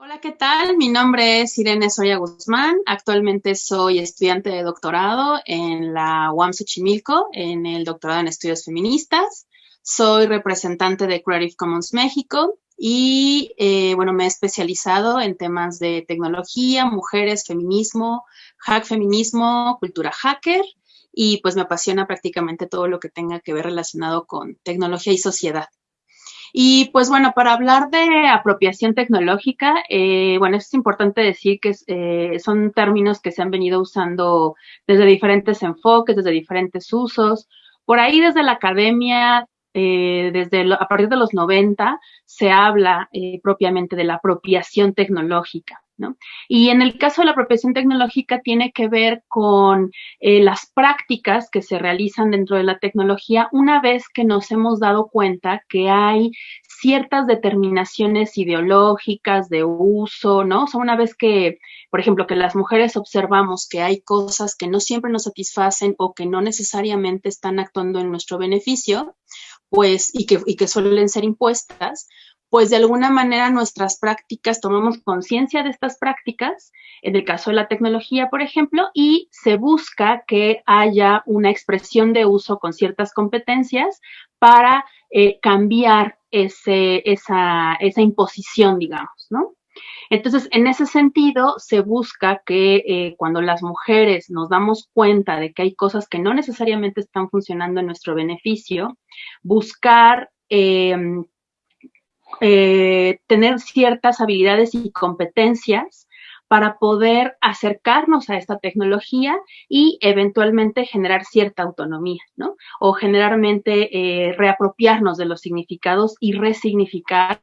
Hola, ¿qué tal? Mi nombre es Irene Soya Guzmán. Actualmente soy estudiante de doctorado en la UAM Xochimilco, en el doctorado en estudios feministas. Soy representante de Creative Commons México y, eh, bueno, me he especializado en temas de tecnología, mujeres, feminismo, hack feminismo, cultura hacker y pues me apasiona prácticamente todo lo que tenga que ver relacionado con tecnología y sociedad. Y pues bueno, para hablar de apropiación tecnológica, eh, bueno, es importante decir que eh, son términos que se han venido usando desde diferentes enfoques, desde diferentes usos. Por ahí desde la academia, eh, desde a partir de los 90, se habla propiamente de la apropiación tecnológica. Y en el caso de la apropiación tecnológica tiene que ver con eh, las prácticas que se realizan dentro de la tecnología una vez que nos hemos dado cuenta que hay ciertas determinaciones ideológicas de uso, ¿no? O sea, una vez que, por ejemplo, que las mujeres observamos que hay cosas que no siempre nos satisfacen o que no necesariamente están actuando en nuestro beneficio, pues, y que, y que suelen ser impuestas, pues de alguna manera nuestras prácticas, tomamos conciencia de estas prácticas, en el caso de la tecnología, por ejemplo, y se busca que haya una expresión de uso con ciertas competencias para eh, cambiar ese, esa, esa imposición, digamos, ¿no? Entonces, en ese sentido, se busca que eh, cuando las mujeres nos damos cuenta de que hay cosas que no necesariamente están funcionando en nuestro beneficio, buscar eh, eh, tener ciertas habilidades y competencias para poder acercarnos a esta tecnología y eventualmente generar cierta autonomía, ¿no? O generalmente eh, reapropiarnos de los significados y resignificar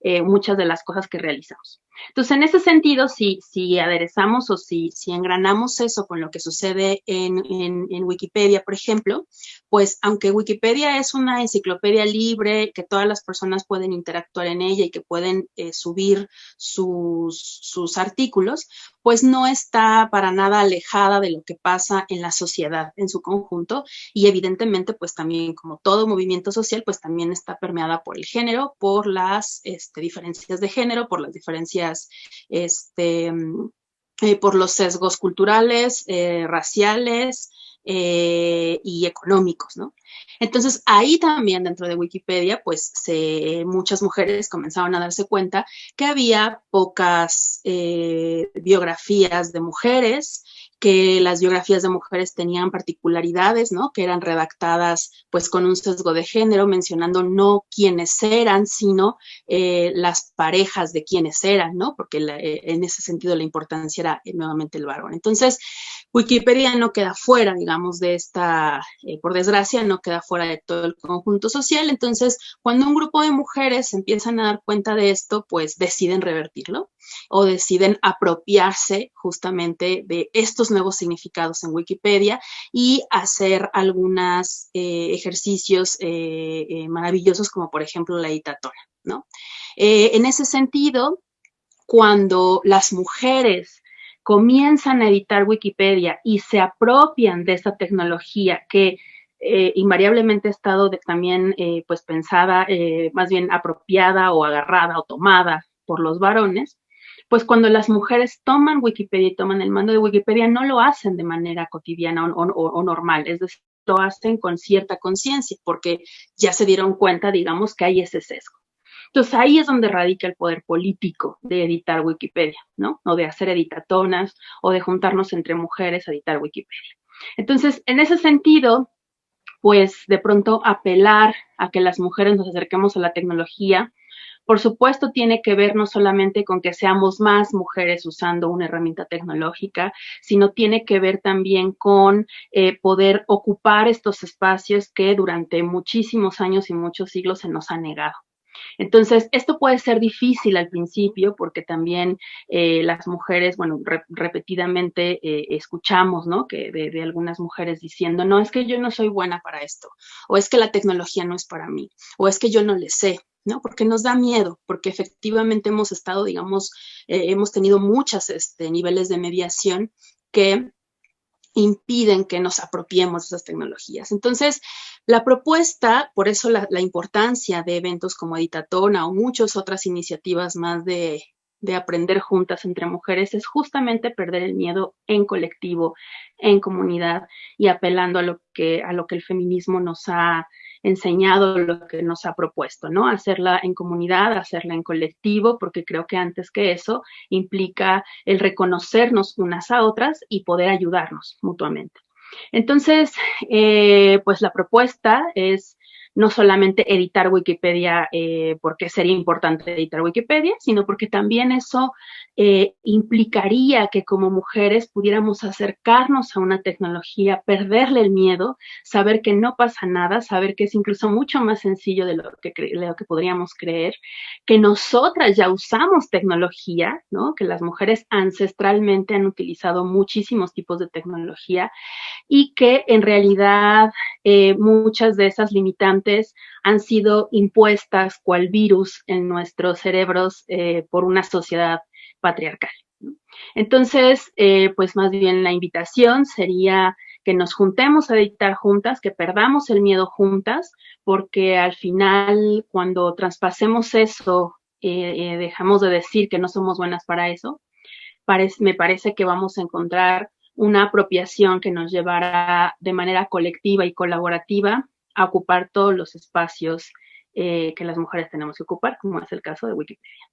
eh, muchas de las cosas que realizamos. Entonces, en ese sentido, si, si aderezamos o si, si engranamos eso con lo que sucede en, en, Wikipedia, por ejemplo, pues aunque Wikipedia es una enciclopedia libre, que todas las personas pueden interactuar en ella y que pueden eh, subir sus, sus artículos, pues no está para nada alejada de lo que pasa en la sociedad en su conjunto y evidentemente pues también como todo movimiento social pues también está permeada por el género, por las este, diferencias de género, por las diferencias este, eh, por los sesgos culturales, eh, raciales, eh, y económicos, ¿no? Entonces, ahí también dentro de Wikipedia, pues muchas mujeres comenzaron a darse cuenta que había pocas eh, biografías de mujeres, que las biografías de mujeres tenían particularidades, ¿no? Que eran redactadas pues con un sesgo de género, mencionando no quiénes eran, sino eh, las parejas de quiénes eran, ¿no? Porque en ese sentido la importancia era nuevamente el varón. Entonces, Wikipedia no queda fuera, digamos, de esta, eh, por desgracia, no queda fuera de todo el conjunto social. Entonces, cuando un grupo de mujeres empiezan a dar cuenta de esto, pues deciden revertirlo o deciden apropiarse justamente de estos nuevos significados en Wikipedia y hacer algunos eh, ejercicios eh, maravillosos como por ejemplo la editatona, ¿no? en ese sentido, cuando las mujeres comienzan a editar Wikipedia y se apropian de esta tecnología que eh, invariablemente ha estado también eh, pues pensada, eh, más bien apropiada o agarrada o tomada por los varones, pues cuando las mujeres toman Wikipedia y toman el mando de Wikipedia, no lo hacen de manera cotidiana o, o normal, es decir, lo hacen con cierta conciencia, porque ya se dieron cuenta, digamos, que hay ese sesgo. Entonces ahí es donde radica el poder político de editar Wikipedia, ¿no? O de hacer editatonas o de juntarnos entre mujeres a editar Wikipedia. Entonces, en ese sentido, pues de pronto apelar a que las mujeres nos acerquemos a la tecnología, por supuesto, tiene que ver no solamente con que seamos más mujeres usando una herramienta tecnológica, sino tiene que ver también con eh, poder ocupar estos espacios que durante muchísimos años y muchos siglos se nos ha negado. Entonces, esto puede ser difícil al principio porque también eh, las mujeres, bueno, repetidamente eh, escuchamos, ¿no? Que de, algunas mujeres diciendo, no, es que yo no soy buena para esto, o es que la tecnología no es para mí, o es que yo no le sé, ¿no? Porque nos da miedo, porque efectivamente hemos estado, digamos, eh, hemos tenido muchos este, niveles de mediación que impiden que nos apropiemos de esas tecnologías. Entonces, la propuesta, por eso la, importancia de eventos como Editatona o muchas otras iniciativas más de, de aprender juntas entre mujeres es justamente perder el miedo en colectivo, en comunidad y apelando a lo que el feminismo nos ha enseñado, lo que nos ha propuesto, ¿no? Hacerla en comunidad, hacerla en colectivo, porque creo que antes que eso implica el reconocernos unas a otras y poder ayudarnos mutuamente. Entonces, eh, pues la propuesta es no solamente editar Wikipedia eh, porque sería importante editar Wikipedia, sino porque también eso eh, implicaría que como mujeres pudiéramos acercarnos a una tecnología, perderle el miedo, saber que no pasa nada, saber que es incluso mucho más sencillo de lo que, lo que podríamos creer, que nosotras ya usamos tecnología, ¿no? que las mujeres ancestralmente han utilizado muchísimos tipos de tecnología y que en realidad eh, muchas de esas limitantes han sido impuestas cual virus en nuestros cerebros eh, por una sociedad patriarcal. Entonces, eh, pues más bien la invitación sería que nos juntemos a dictar juntas, que perdamos el miedo juntas, porque al final cuando traspasemos eso, eh, dejamos de decir que no somos buenas para eso, me parece que vamos a encontrar una apropiación que nos llevará de manera colectiva y colaborativa a ocupar todos los espacios eh, que las mujeres tenemos que ocupar, como es el caso de Wikipedia.